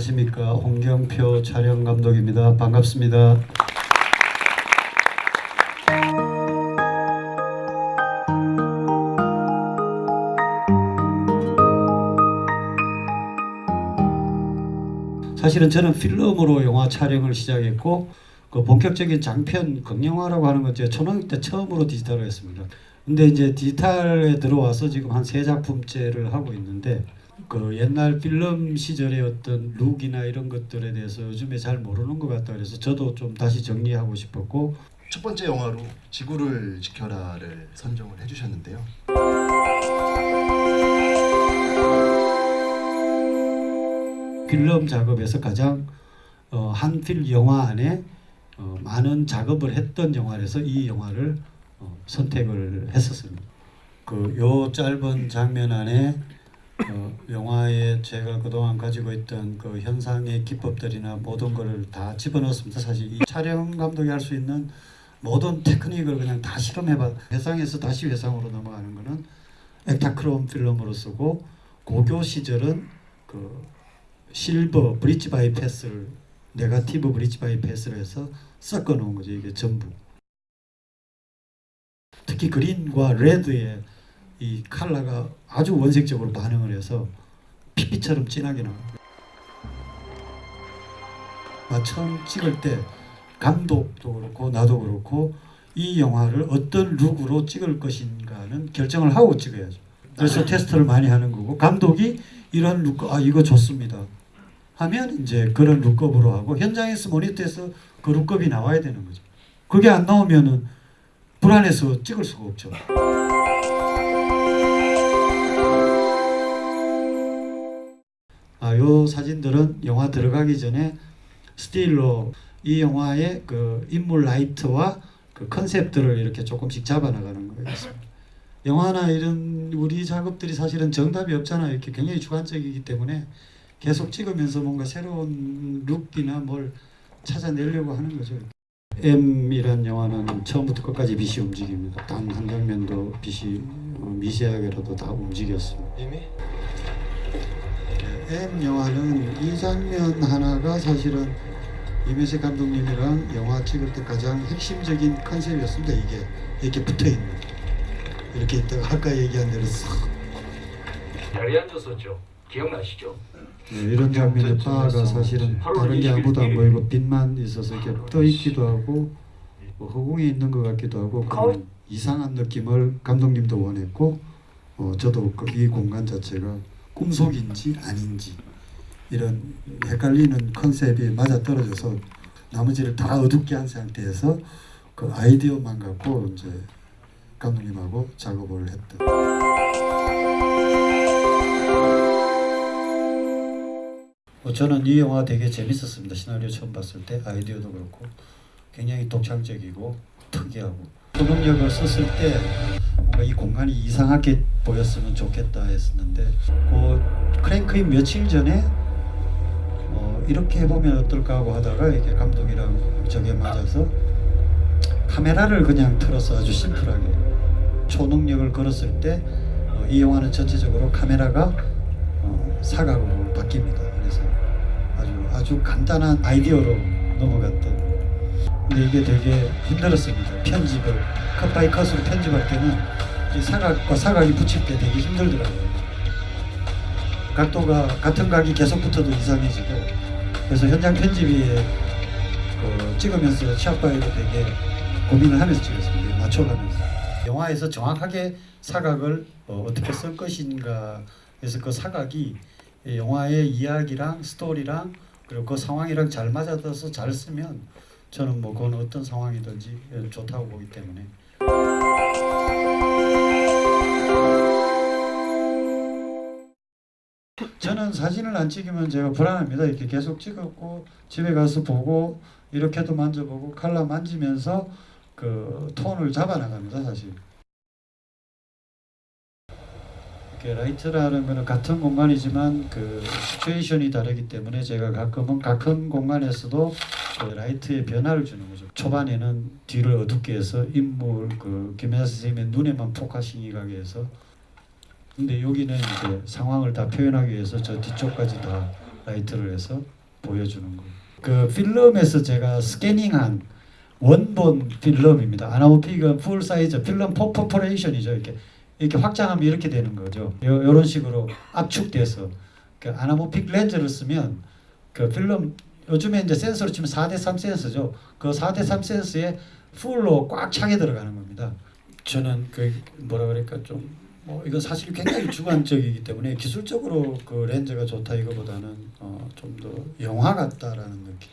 안녕하십니까 홍경표 촬영 감독입니다. 반갑습니다. 사실은 저는 필름으로 영화 촬영을 시작했고 그 본격적인 장편 극영화라고 하는 건 제가 초등학교 때 처음으로 디지털을 했습니다. 근데 이제 디지털에 들어와서 지금 한 세 작품째를 하고 있는데 그 옛날 필름 시절의 어떤 룩이나 이런 것들에 대해서 요즘에 잘 모르는 것 같다 그래서 저도 좀 다시 정리하고 싶었고 첫 번째 영화로 지구를 지켜라를 선정을 해주셨는데요. 필름 작업에서 가장 어, 한필 영화 안에 어, 많은 작업을 했던 영화라서 이 영화를 어, 선택을 했었습니다. 그 요 짧은 장면 안에 어, 영화에 제가 그동안 가지고 있던 그 현상의 기법들이나 모든 것을 다 집어넣었습니다. 사실 이 촬영 감독이 할 수 있는 모든 테크닉을 그냥 다 실험해봐. 회상에서 다시 회상으로 넘어가는 거는 Ektachrome 필름으로 쓰고 고교 시절은 그 silver bleach bypass를 negative bleach bypass를 해서 섞어 놓은 거죠. 이게 전부. 특히 green과 red의 이 컬러가 아주 원색적으로 반응을 해서 피피처럼 진하게 나와요. 아, 처음 찍을 때 감독도 그렇고 나도 그렇고 이 영화를 어떤 look으로 찍을 것인가는 결정을 하고 찍어야죠. 그래서 테스트를 많이 하는 거고 감독이 이런 look, 아 이거 좋습니다. 하면 이제 그런 look up으로 하고 현장에서 모니터에서 그 look up이 나와야 되는 거죠. 그게 안 나오면은 불안해서 찍을 수가 없죠. 아, 요 사진들은 영화 들어가기 전에 스틸로 이 영화의 그 인물 라이트와 그 컨셉들을 이렇게 조금씩 잡아 나가는 거였습니다. 영화나 이런 우리 작업들이 사실은 정답이 없잖아요. 이렇게 굉장히 주관적이기 때문에 계속 찍으면서 뭔가 새로운 룩이나 뭘 찾아내려고 하는 거죠. M이란 영화는 처음부터 끝까지 빛이 움직입니다. 단 한 장면도 빛이 어, 미세하게라도 다 움직였습니다. 이미? M 영화는 이 장면 하나가 사실은 이매세 감독님이랑 영화 찍을 때 가장 핵심적인 컨셉이었습니다. 이게 이렇게 붙어 있는 이렇게 있다가 아까 얘기한 대로 싹 자리에 앉았었죠. 기억나시죠? 네, 이런 장면의 바가 사실은 다른 게 아무도 안 보이고 빛만 있어서 이렇게 떠 있기도 하고 뭐 허공에 있는 것 같기도 하고 그런 이상한 느낌을 감독님도 원했고 어, 저도 그이 공간 자체가 꿈속인지 아닌지 이런 헷갈리는 컨셉이 맞아 떨어져서 나머지를 다 어둡게 한 상태에서 그 아이디어만 갖고 이제 감독님하고 작업을 했던. 뭐 저는 이 영화 되게 재밌었습니다. 시나리오 처음 봤을 때 아이디어도 그렇고 굉장히 독창적이고 특이하고 초능력을 썼을 때 뭔가 이 공간이 이상하게 보였으면 좋겠다 했었는데 그 크랭크인 며칠 전에 어 이렇게 해보면 어떨까 하고 하다가 이렇게 감독이랑 저게 맞아서 카메라를 그냥 틀어서 아주 심플하게 초능력을 걸었을 때이 영화는 전체적으로 카메라가 어, 사각으로 바뀝니다. 그래서 아주 아주 간단한 아이디어로 넘어갔던. 근데 이게 되게 힘들었습니다. 편집을 cut by cut으로 편집할 때는 이 사각과 사각이 붙일 때 되게 힘들더라고요. 각도가 같은 각이 계속 붙어도 이상해지고 그래서 현장 편집이 그 찍으면서 샷바이도 되게 고민을 하면서 찍었습니다. 맞춰가면서. 영화에서 정확하게 사각을 어, 어떻게 쓸 것인가 그래서 그 사각이 이 영화의 이야기랑 스토리랑 그리고 그 상황이랑 잘 맞아들어서 잘 쓰면 저는 뭐 그건 어떤 상황이든지 좋다고 보기 때문에 저는 사진을 안 찍으면 제가 불안합니다. 이렇게 계속 찍었고 집에 가서 보고 이렇게도 만져보고 칼라 만지면서 그 톤을 잡아 나갑니다. 사실. 라이트라는 거는 같은 공간이지만 그 시츄에이션이 다르기 때문에 제가 가끔은 같은 공간에서도 그 라이트의 변화를 주는 거죠. 초반에는 뒤를 어둡게 해서 인물 그 김혜자 선생님의 눈에만 focusing이 가게 해서 근데 여기는 이제 상황을 다 표현하기 위해서 저 뒤쪽까지 다 라이트를 해서 보여주는 거예요. 그 필름에서 제가 스캐닝한 원본 필름입니다. anamorphic은 full size 필름 perforation이죠. 이렇게 이렇게 확장하면 이렇게 되는 거죠. 요, 이런 식으로 압축돼서 그 anamorphic 렌즈를 쓰면 그 필름 요즘에 이제 센서로 치면 4대3 센서죠. 그 4대3 센서에 full로 꽉 차게 들어가는 겁니다. 저는 그 뭐라 그럴까 좀 뭐 이건 사실 굉장히 주관적이기 때문에 기술적으로 그 렌즈가 좋다 이거보다는 어, 좀 더 영화 같다라는 느낌.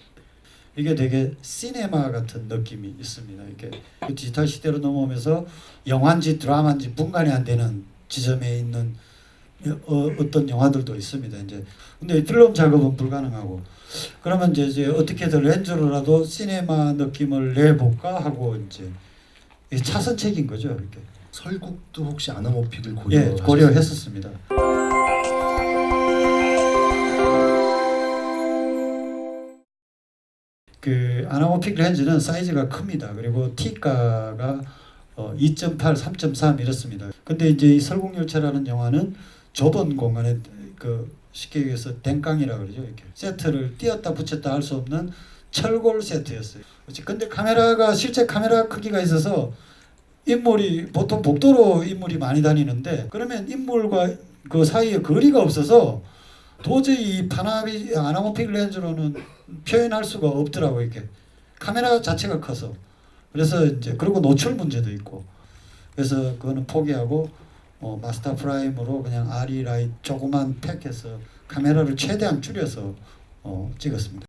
이게 되게 시네마 같은 느낌이 있습니다. 이게 그 디지털 시대로 넘어오면서 영화인지 드라마인지 분간이 안 되는 지점에 있는 어, 어떤 영화들도 있습니다. 이제 근데 필름 작업은 불가능하고 그러면 이제, 이제 어떻게든 렌즈로라도 시네마 느낌을 내볼까 하고 이제 이 차선책인 거죠. 이렇게 설국도 혹시 아나모픽을 고려 예 고려했었습니다. 그 아나모픽 렌즈는 사이즈가 큽니다. 그리고 T가가 어, 2.8, 3.3 이렇습니다. 근데 이제 이 설국열차라는 영화는 좁은 공간에 그 쉽게 얘기해서 댕깡이라 그러죠. 이렇게 세트를 띄었다 붙였다 할 수 없는 철골 세트였어요. 근데 카메라가 실제 카메라 크기가 있어서 인물이 보통 복도로 인물이 많이 다니는데 그러면 인물과 그 사이에 거리가 없어서 도저히 이 Panavi anamorphic 렌즈로는 표현할 수가 없더라고 이렇게 카메라 자체가 커서 그래서 이제 그리고 노출 문제도 있고 그래서 그거는 포기하고 어, Master Prime으로 그냥 ARRI Lite 조그만 팩해서 카메라를 최대한 줄여서 어, 찍었습니다.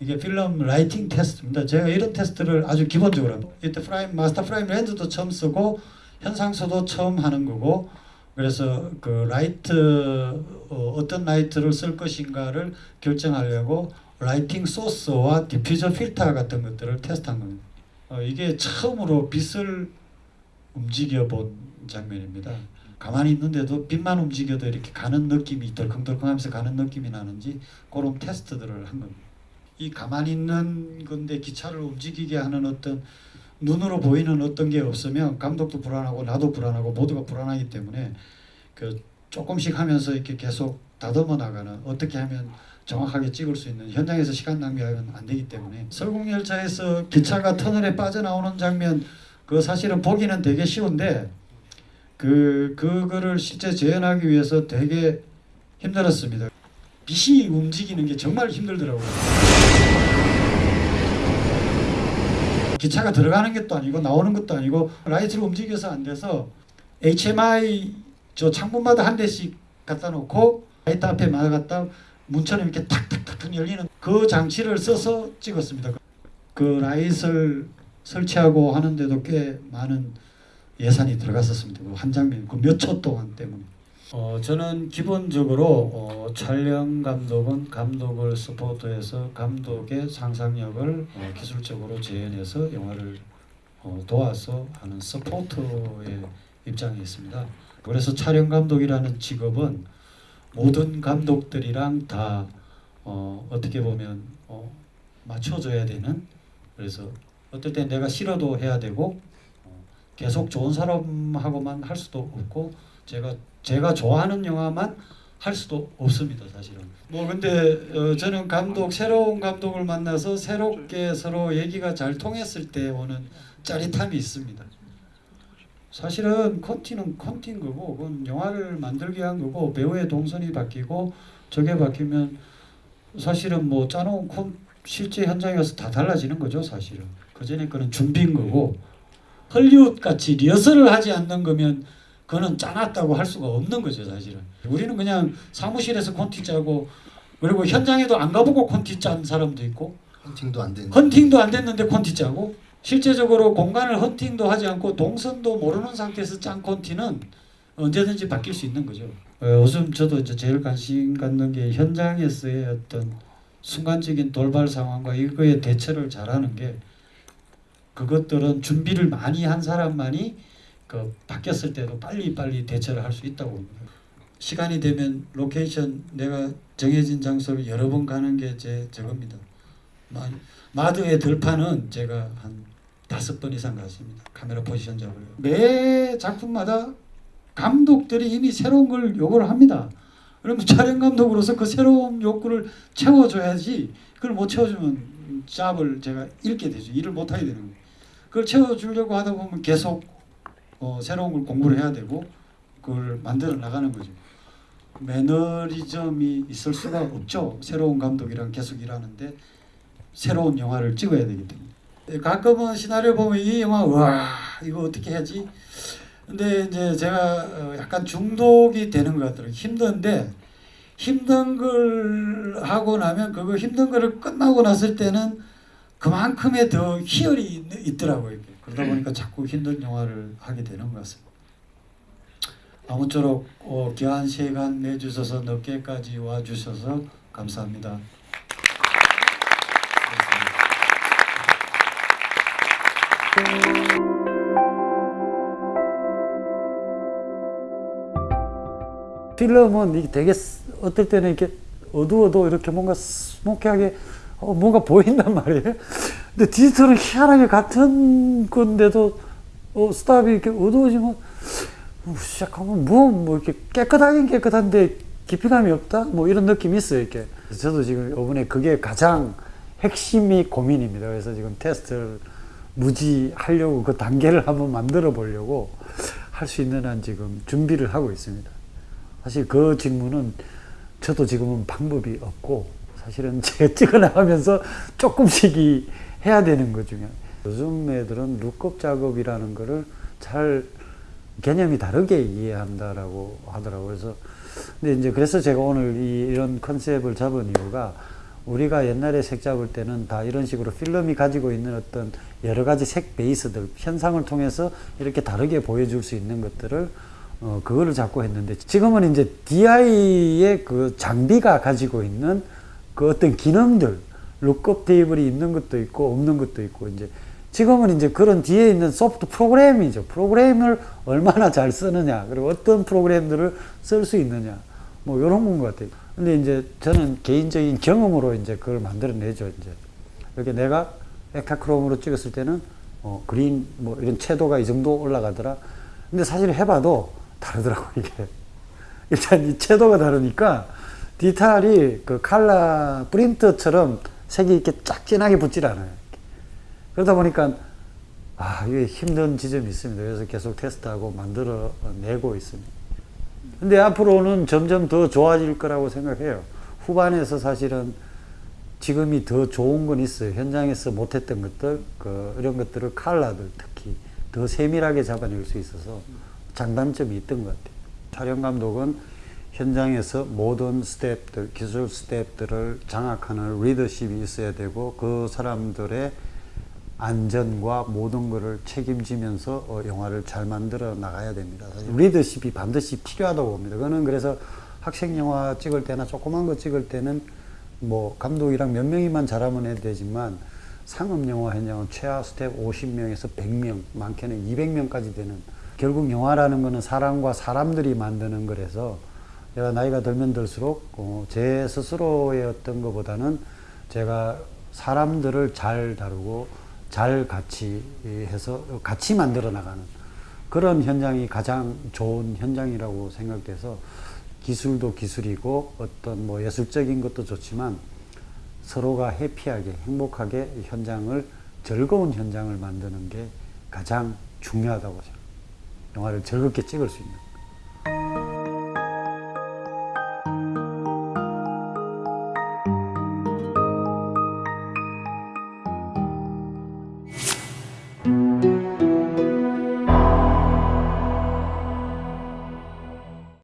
이게 필름 lighting 테스트입니다. 제가 이런 테스트를 아주 기본적으로. 이때 Prime Master Prime 렌즈도 처음 쓰고 현상소도 처음 하는 거고 그래서 그 라이트 어, 어떤 라이트를 쓸 것인가를 결정하려고 lighting source와 diffuser 필터 같은 것들을 테스트한 겁니다. 어, 이게 처음으로 빛을 움직여 본 장면입니다. 가만히 있는데도 빛만 움직여도 이렇게 가는 느낌이 덜컹덜컹하면서 가는 느낌이 나는지 그런 테스트들을 한 겁니다. 이 가만히 있는 건데 기차를 움직이게 하는 어떤 눈으로 보이는 어떤 게 없으면 감독도 불안하고 나도 불안하고 모두가 불안하기 때문에 그 조금씩 하면서 이렇게 계속 다듬어 나가는 어떻게 하면 정확하게 찍을 수 있는 현장에서 시간 낭비하면 안 되기 때문에 설국열차에서 기차가 터널에 빠져나오는 장면 그 사실은 보기는 되게 쉬운데 그 그거를 실제 재현하기 위해서 되게 힘들었습니다. 빛이 움직이는 게 정말 힘들더라고요. 기차가 들어가는 것도 아니고 나오는 것도 아니고 라이트로 움직여서 안 돼서 HMI 저 창문마다 한 대씩 갖다 놓고 라이트 앞에 막아갖다 문처럼 이렇게 탁탁탁 열리는 그 장치를 써서 찍었습니다. 그 라이트를 설치하고 하는데도 꽤 많은 예산이 들어갔었습니다. 그한 장면 그 몇 초 동안 때문에. 어, 저는 기본적으로 어, 촬영 감독은 감독을 support해서 감독의 상상력을 어, 기술적으로 재현해서 영화를 어, 도와서 하는 서포터의 입장에 있습니다. 그래서 촬영 감독이라는 직업은 모든 감독들이랑 다 어, 어떻게 보면 어, 맞춰줘야 되는 그래서 어떨 땐 내가 싫어도 해야 되고 어, 계속 좋은 사람하고만 할 수도 없고 제가 제가 좋아하는 영화만 할 수도 없습니다 사실은. 뭐 근데 어, 저는 감독 새로운 감독을 만나서 새롭게 서로 얘기가 잘 통했을 때 오는 짜릿함이 있습니다. 사실은 콘티는 콘티인 거고 그건 영화를 만들기 위한 거고 배우의 동선이 바뀌고 저게 바뀌면 사실은 뭐 짜놓은 콘 실제 현장에 가서 다 달라지는 거죠 사실은. 그 전에 거는 준비인 거고 헐리우드 같이 리허설을 하지 않는 거면 그거는 짜놨다고 할 수가 없는 거죠 사실은 우리는 그냥 사무실에서 콘티 짜고 그리고 현장에도 안 가보고 콘티 짠 사람도 있고 헌팅도 안 된. 헌팅도 안 됐는데 콘티 짜고 실제적으로 공간을 헌팅도 하지 않고 동선도 모르는 상태에서 짠 콘티는 언제든지 바뀔 수 있는 거죠. 어, 요즘 저도 이제 제일 관심 갖는 게 현장에서의 어떤 순간적인 돌발 상황과 이거에 대처를 잘하는 게 그것들은 준비를 많이 한 사람만이 그 바뀌었을 때도 빨리 빨리 대처를 할 수 있다고 봅니다. 시간이 되면 로케이션 내가 정해진 장소를 여러 번 가는 게 제 저겁니다. 마- 마더의 들판은 제가 한 다섯 번 이상 갔습니다. 카메라 포지션 잡으려. 매 작품마다 감독들이 이미 새로운 걸 요구를 합니다. 그러면 촬영 감독으로서 그 새로운 욕구를 채워줘야지 그걸 못 채워주면 잡을 제가 잃게 되죠. 일을 못 하게 되는 거예요. 그걸 채워주려고 하다 보면 계속 어, 새로운 걸 공부를 해야 되고 그걸 만들어 나가는 거죠. 매너리즘이 있을 수가 없죠. 새로운 감독이랑 계속 일하는데 새로운 영화를 찍어야 되기 때문에 가끔은 시나리오 보면 이 영화 와 이거 어떻게 해야지 근데 이제 제가 어, 약간 중독이 되는 것 같더라고요 힘든데 힘든 걸 하고 나면 그거 힘든 거를 끝나고 났을 때는 그만큼의 더 희열이 있- 있더라고요. 그러다 보니까 자꾸 힘든 영화를 하게 되는 것 같습니다 아무쪼록 어, 귀한 시간 내주셔서 늦게까지 와주셔서 감사합니다. 필름은 이게 되게 스- 어떨 때는 이렇게 어두워도 이렇게 뭔가 스모키하게 어, 뭔가 보인단 말이에요. 근데 디지털은 희한하게 같은 건데도 어, 스탑이 이렇게 어두워지면 어, 시작하면 뭐, 뭐 이렇게 깨끗하긴 깨끗한데 깊이감이 없다? 뭐 이런 느낌이 있어요, 이렇게. 저도 지금 이번에 그게 가장 핵심이 고민입니다. 그래서 지금 테스트를 무지 하려고 그 단계를 한번 만들어 보려고 할 수 있는 한 지금 준비를 하고 있습니다. 사실 그 직무는 저도 지금은 방법이 없고 사실은 제가 찍어 나가면서 조금씩 이 해야 되는 것 중에 요즘 애들은 룩업 작업이라는 거를 잘 개념이 다르게 이해한다라고 하더라고요. 그래서 근데 이제 그래서 제가 오늘 이, 이런 컨셉을 잡은 이유가 우리가 옛날에 색 잡을 때는 다 이런 식으로 필름이 가지고 있는 어떤 여러 가지 색 베이스들 현상을 통해서 이렇게 다르게 보여줄 수 있는 것들을 어, 그거를 잡고 했는데 지금은 이제 DI의 그 장비가 가지고 있는 그 어떤 기능들 룩업 테이블이 있는 것도 있고 없는 것도 있고 이제 지금은 이제 그런 뒤에 있는 소프트 프로그램이죠. 프로그램을 얼마나 잘 쓰느냐 그리고 어떤 프로그램들을 쓸 수 있느냐 뭐 이런 건 것 같아요. 근데 이제 저는 개인적인 경험으로 이제 그걸 만들어내죠. 이제 이렇게 내가 에카크롬으로 찍었을 때는 어, 그린 뭐 이런 채도가 이 정도 올라가더라. 근데 사실 해봐도 다르더라고 이게. 일단 이 채도가 다르니까 디테일이 그 칼라 프린터처럼 색이 이렇게 쫙 진하게 붙질 않아요. 그러다 보니까 아 이게 힘든 지점이 있습니다. 그래서 계속 테스트하고 만들어 내고 있습니다. 근데 앞으로는 점점 더 좋아질 거라고 생각해요. 후반에서 사실은 지금이 더 좋은 건 있어요. 현장에서 못했던 것들, 그 이런 것들을 칼라들 특히 더 세밀하게 잡아낼 수 있어서 장단점이 있던 것 같아요. 촬영 감독은 현장에서 모든 스태프들, 기술 스태프들을 장악하는 리더십이 있어야 되고 그 사람들의 안전과 모든 것을 책임지면서 어, 영화를 잘 만들어 나가야 됩니다. 리더십이 반드시 필요하다고 봅니다. 그거는 그래서 학생 영화 찍을 때나 조그만 거 찍을 때는 뭐 감독이랑 몇 명이만 잘하면 해도 되지만 상업 영화 현장은 최하 스태프 50명에서 100명, 많게는 200명까지 되는 결국 영화라는 거는 사람과 사람들이 만드는 거라서 제가 나이가 들면 들수록 어, 제 스스로의 어떤 것보다는 제가 사람들을 잘 다루고 잘 같이 해서 같이 만들어 나가는 그런 현장이 가장 좋은 현장이라고 생각돼서 기술도 기술이고 어떤 뭐 예술적인 것도 좋지만 서로가 해피하게 행복하게 현장을 즐거운 현장을 만드는 게 가장 중요하다고 생각합니다. 영화를 즐겁게 찍을 수 있는.